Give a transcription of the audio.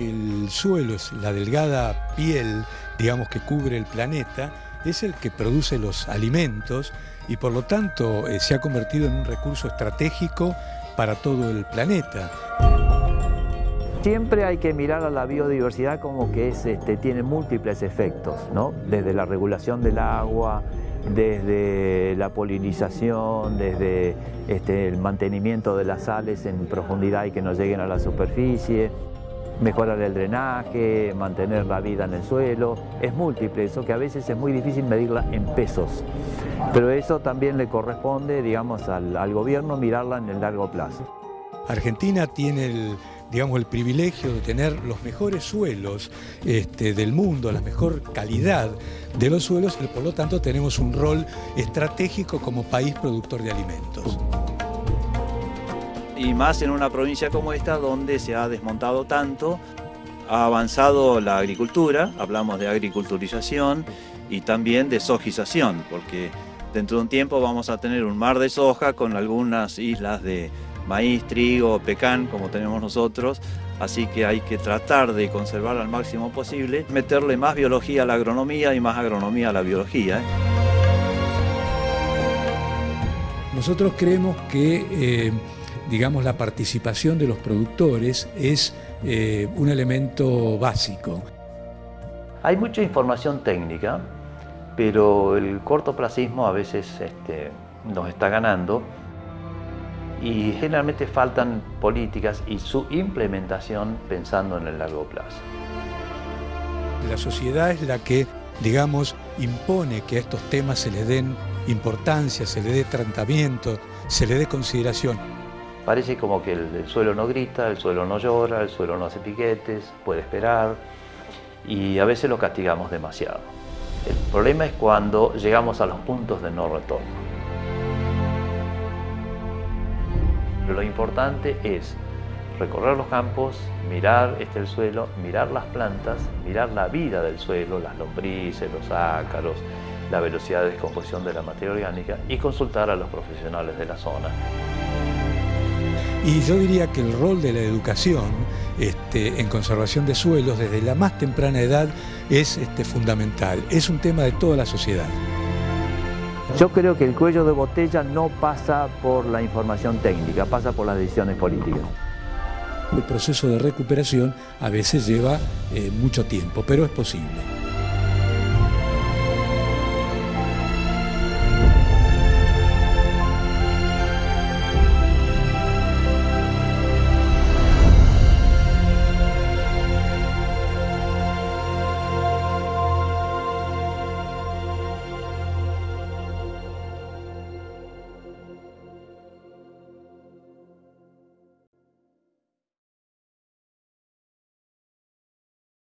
El suelo es la delgada piel, digamos, que cubre el planeta, es el que produce los alimentos y por lo tanto eh, se ha convertido en un recurso estratégico para todo el planeta. Siempre hay que mirar a la biodiversidad como que es, este, tiene múltiples efectos, ¿no? desde la regulación del agua, desde la polinización, desde este, el mantenimiento de las sales en profundidad y que no lleguen a la superficie, mejorar el drenaje, mantener la vida en el suelo. Es múltiple eso que a veces es muy difícil medirla en pesos. Pero eso también le corresponde, digamos, al, gobierno mirarla en el largo plazo. Argentina tiene el, digamos, el privilegio de tener los mejores suelos este, del mundo, la mejor calidad de los suelos y por lo tanto tenemos un rol estratégico como país productor de alimentos y más en una provincia como esta donde se ha desmontado tanto, ha avanzado la agricultura, hablamos de agriculturización y también de sojización, porque dentro de un tiempo vamos a tener un mar de soja con algunas islas de maíz, trigo, pecan, como tenemos nosotros, así que hay que tratar de conservar al máximo posible, meterle más biología a la agronomía y más agronomía a la biología. ¿eh? Nosotros creemos que eh, digamos, la participación de los productores es eh, un elemento básico. Hay mucha información técnica, pero el cortoplacismo a veces este, nos está ganando y generalmente faltan políticas y su implementación pensando en el largo plazo. La sociedad es la que, digamos, impone que a estos temas se les den importancia, se le dé tratamiento, se le dé consideración. Parece como que el, suelo no grita, el suelo no llora, el suelo no hace piquetes, puede esperar y a veces lo castigamos demasiado. El problema es cuando llegamos a los puntos de no retorno. Lo importante es recorrer los campos, mirar este el suelo, mirar las plantas, mirar la vida del suelo, las lombrices, los ácaros, la velocidad de descomposición de la materia orgánica y consultar a los profesionales de la zona. Y yo diría que el rol de la educación este, en conservación de suelos desde la más temprana edad es este, fundamental, es un tema de toda la sociedad. Yo creo que el cuello de botella no pasa por la información técnica, pasa por las decisiones políticas. El proceso de recuperación a veces lleva eh, mucho tiempo, pero es posible.